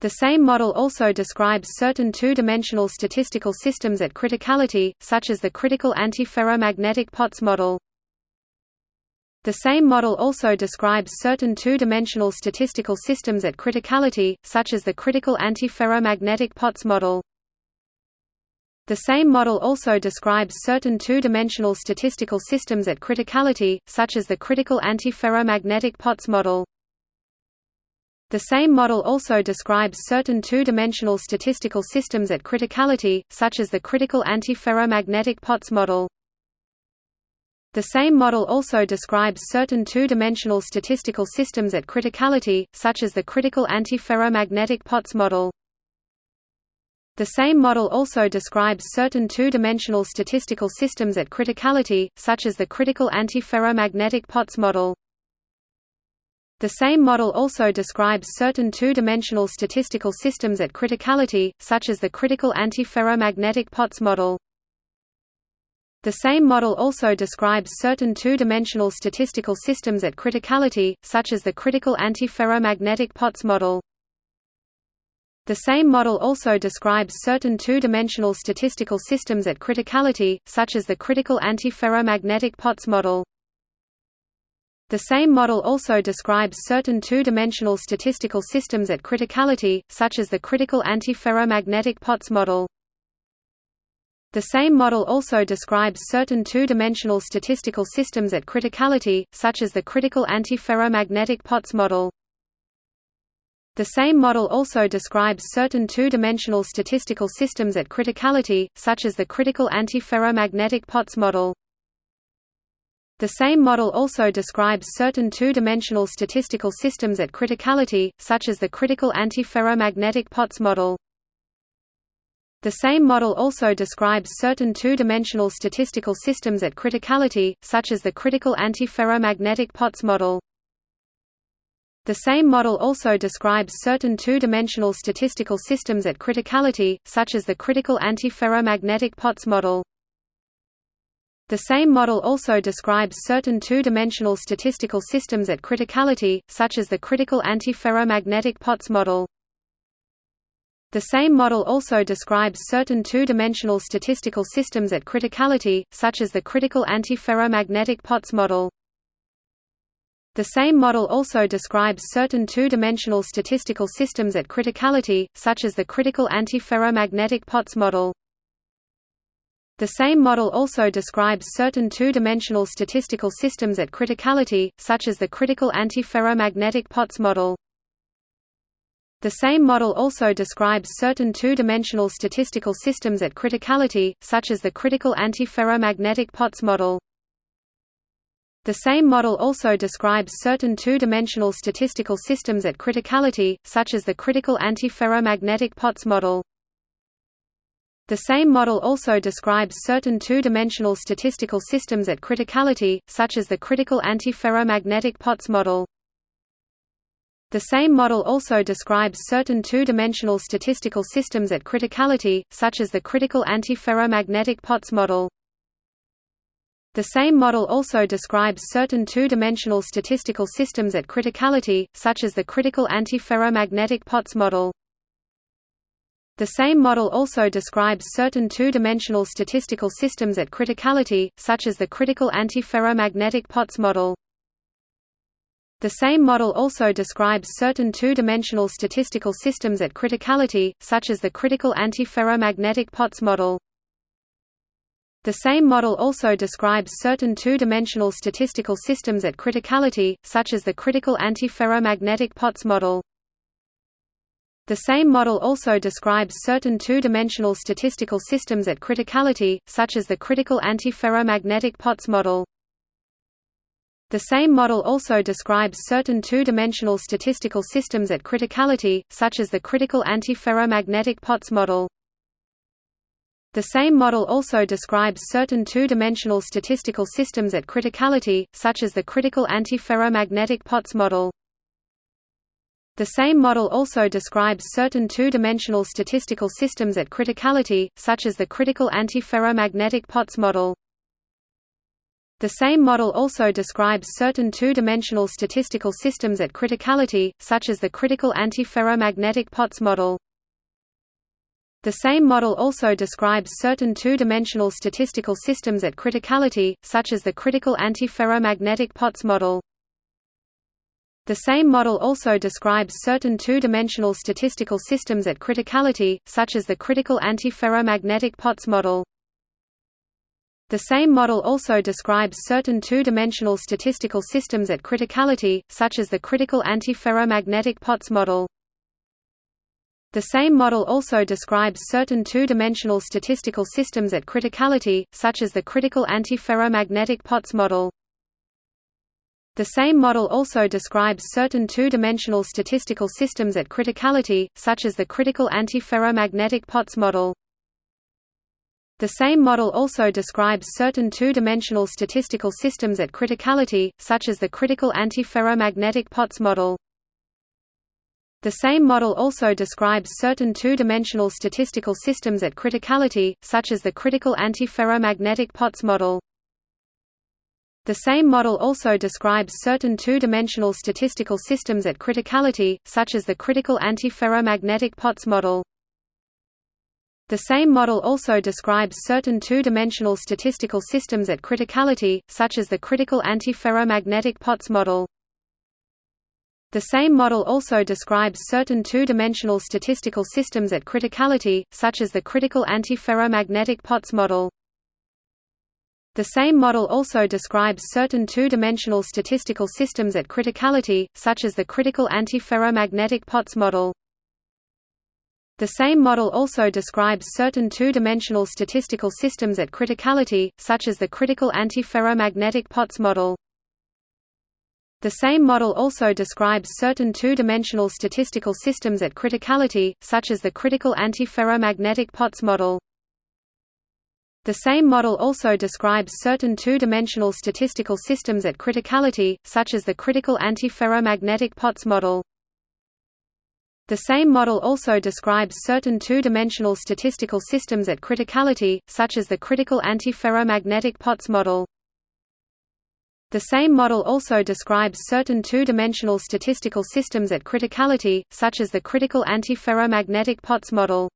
The same model also describes certain two-dimensional statistical systems at criticality, such as the critical antiferromagnetic Potts model. The same model also describes certain two-dimensional statistical systems at criticality, such as the critical antiferromagnetic Potts model. The same model also describes certain two-dimensional statistical systems at criticality, such as the critical antiferromagnetic Potts model. The same model also describes certain two-dimensional statistical systems at criticality, such as the critical antiferromagnetic Potts model. The same model also describes certain two-dimensional statistical systems at criticality, such as the critical antiferromagnetic Potts model. The same model also describes certain two-dimensional statistical systems at criticality, such as the critical antiferromagnetic Potts model. The same model also describes certain two-dimensional statistical systems at criticality, such as the critical antiferromagnetic Potts model. The same model also describes certain two-dimensional statistical systems at criticality, such as the critical antiferromagnetic Potts model. The same model also describes certain two-dimensional statistical systems at criticality, such as the critical antiferromagnetic Potts model. The same model also describes certain two-dimensional statistical systems at criticality, such as the critical antiferromagnetic Potts model. The same model also describes certain two-dimensional statistical systems at criticality, such as the critical antiferromagnetic Potts model. The same model also describes certain two-dimensional statistical systems at criticality, such as the critical antiferromagnetic Potts model. The same model also describes certain two-dimensional statistical systems at criticality, such as the critical antiferromagnetic Potts model. The same model also describes certain two-dimensional statistical systems at criticality, such as the critical antiferromagnetic Potts model. The same model also describes certain two-dimensional statistical systems at criticality, such as the critical antiferromagnetic Potts model. The same model also describes certain two-dimensional statistical systems at criticality, such as the critical antiferromagnetic Potts model. The same model also describes certain two-dimensional statistical systems at criticality, such as the critical antiferromagnetic Potts model. The same model also describes certain two-dimensional statistical systems at criticality, such as the critical antiferromagnetic Potts model. The same model also describes certain two-dimensional statistical systems at criticality, such as the critical antiferromagnetic Potts model. The same model also describes certain two-dimensional statistical systems at criticality, such as the critical antiferromagnetic Potts model. The same model also describes certain two-dimensional statistical systems at criticality, such as the critical antiferromagnetic Potts model. The same model also describes certain two-dimensional statistical systems at criticality, such as the critical antiferromagnetic Potts model. The same model also describes certain two-dimensional statistical systems at criticality, such as the critical antiferromagnetic Potts model. The same model also describes certain two-dimensional statistical systems at criticality, such as the critical antiferromagnetic Potts model. The same model also describes certain two-dimensional statistical systems at criticality, such as the critical antiferromagnetic Potts model. The same model also describes certain two-dimensional statistical systems at criticality, such as the critical antiferromagnetic Potts model. The same model also describes certain two-dimensional statistical systems at criticality, such as the critical antiferromagnetic Potts model. The same model also describes certain two-dimensional statistical systems at criticality, such as the critical antiferromagnetic Potts model. The same model also describes certain two-dimensional statistical systems at criticality, such as the critical antiferromagnetic Potts model. The same model also describes certain two-dimensional statistical systems at criticality, such as the critical antiferromagnetic Potts model. The same model also describes certain two-dimensional statistical systems at criticality, such as the critical antiferromagnetic Potts model. The same model also describes certain two-dimensional statistical systems at criticality, such as the critical antiferromagnetic Potts model. The same model also describes certain two-dimensional statistical systems at criticality, such as the critical antiferromagnetic Potts model. The same model also describes certain two-dimensional statistical systems at criticality, such as the critical antiferromagnetic Potts model. The same model also describes certain two-dimensional statistical systems at criticality, such as the critical antiferromagnetic Potts model. The same model also describes certain two-dimensional statistical systems at criticality, such as the critical antiferromagnetic Potts model. The same model also describes certain two-dimensional statistical systems at criticality, such as the critical antiferromagnetic Potts model. The same model also describes certain two-dimensional statistical systems at criticality, such as the critical antiferromagnetic Potts model. The same model also describes certain two-dimensional statistical systems at criticality, such as the critical antiferromagnetic Potts model. The same model also describes certain two-dimensional statistical systems at criticality, such as the critical antiferromagnetic Potts model. The same model also describes certain two-dimensional statistical systems at criticality, such as the critical antiferromagnetic Potts model. The same model also describes certain two-dimensional statistical systems at criticality, such as the critical antiferromagnetic Potts model. The same model also describes certain two-dimensional statistical systems at criticality, such as the critical antiferromagnetic Potts model. The same model also describes certain two-dimensional statistical systems at criticality, such as the critical antiferromagnetic Potts model. The same model also describes certain two-dimensional statistical systems at criticality, such as the critical antiferromagnetic Potts model. The same model also describes certain two-dimensional statistical systems at criticality, such as the critical antiferromagnetic Potts model. The same model also describes certain two-dimensional statistical systems at criticality, such as the critical antiferromagnetic Potts model. The same model also describes certain two-dimensional statistical systems at criticality, such as the critical antiferromagnetic Potts model.